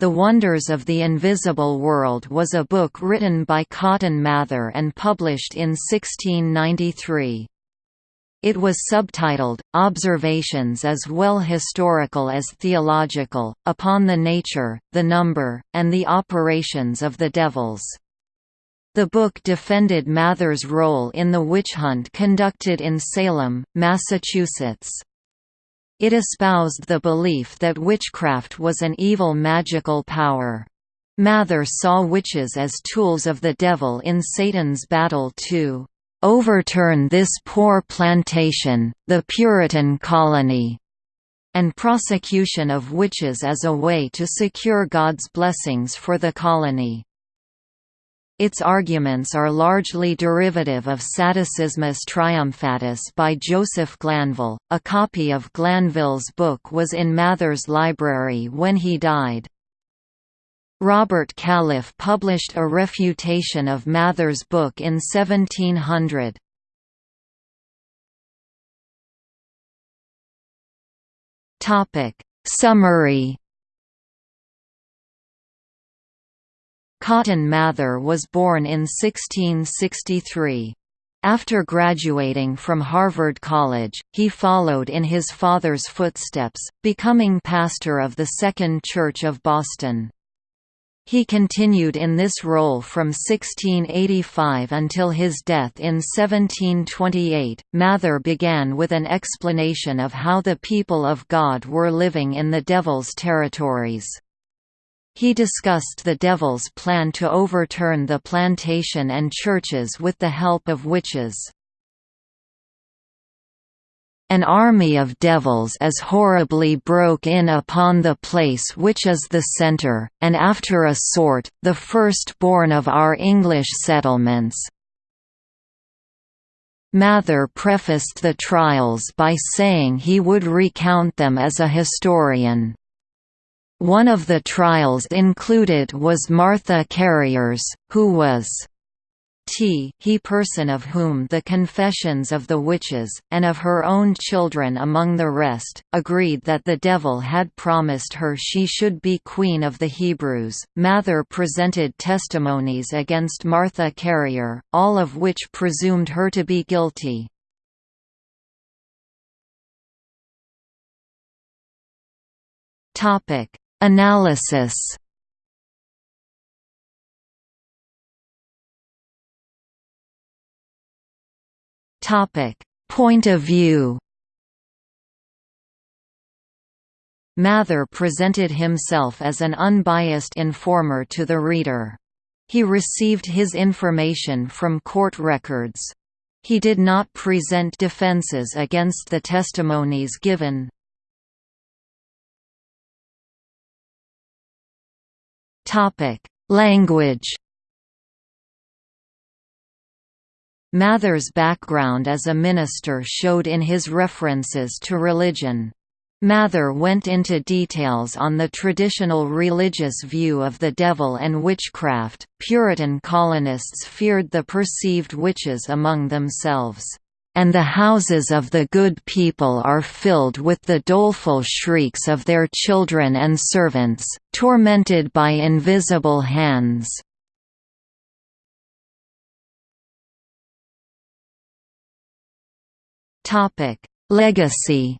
The Wonders of the Invisible World was a book written by Cotton Mather and published in 1693. It was subtitled, Observations as well historical as theological, upon the nature, the number, and the operations of the devils. The book defended Mather's role in the witch hunt conducted in Salem, Massachusetts. It espoused the belief that witchcraft was an evil magical power. Mather saw witches as tools of the devil in Satan's battle to overturn this poor plantation, the Puritan colony, and prosecution of witches as a way to secure God's blessings for the colony. Its arguments are largely derivative of Sadducismus Triumphatus by Joseph Glanville. A copy of Glanville's book was in Mather's library when he died. Robert Calef published a refutation of Mather's book in 1700. Summary Cotton Mather was born in 1663. After graduating from Harvard College, he followed in his father's footsteps, becoming pastor of the Second Church of Boston. He continued in this role from 1685 until his death in 1728. Mather began with an explanation of how the people of God were living in the Devil's territories. He discussed the devil's plan to overturn the plantation and churches with the help of witches. An army of devils as horribly broke in upon the place which is the centre, and after a sort, the first-born of our English settlements. Mather prefaced the trials by saying he would recount them as a historian. One of the trials included was Martha Carriers, who was T he person of whom the confessions of the witches, and of her own children among the rest, agreed that the devil had promised her she should be queen of the Hebrews. Mather presented testimonies against Martha Carrier, all of which presumed her to be guilty. Topic Analysis Point of view. Mather presented himself as an unbiased informer to the reader. He received his information from court records. He did not present defenses against the testimonies given. Language. Mather's background as a minister showed in his references to religion. Mather went into details on the traditional religious view of the devil and witchcraft. Puritan colonists feared the perceived witches among themselves and the houses of the good people are filled with the doleful shrieks of their children and servants, tormented by invisible hands. Legacy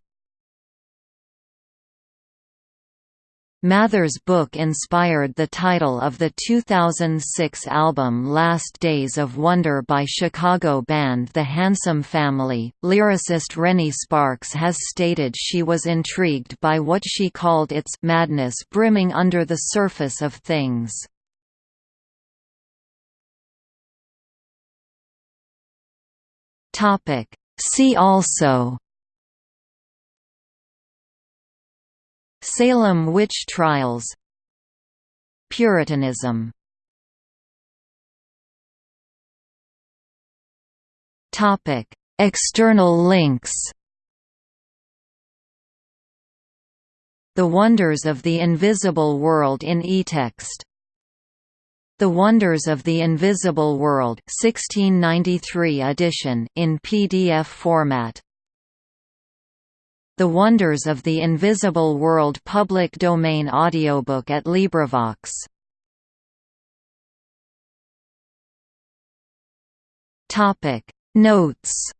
Mather's book inspired the title of the 2006 album Last Days of Wonder by Chicago band The Handsome Family. Lyricist Rennie Sparks has stated she was intrigued by what she called its madness brimming under the surface of things. See also Salem witch trials. Puritanism. External links. The Wonders of the Invisible World in eText. The Wonders of the Invisible World 1693 edition in PDF format The Wonders of the Invisible World public domain audiobook at LibriVox. Topic Notes